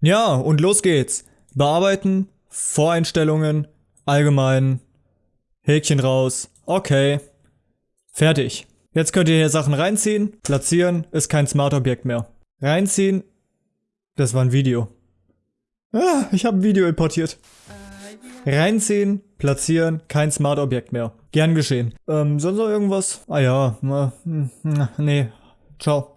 Ja, und los geht's. Bearbeiten, Voreinstellungen, allgemein, Häkchen raus, okay, fertig. Jetzt könnt ihr hier Sachen reinziehen, platzieren, ist kein Smart-Objekt mehr. Reinziehen, das war ein Video. Ah, ich habe ein Video importiert. Reinziehen, platzieren, kein Smart-Objekt mehr. Gern geschehen. Ähm, sonst noch irgendwas? Ah ja, hm, hm, nee, ciao.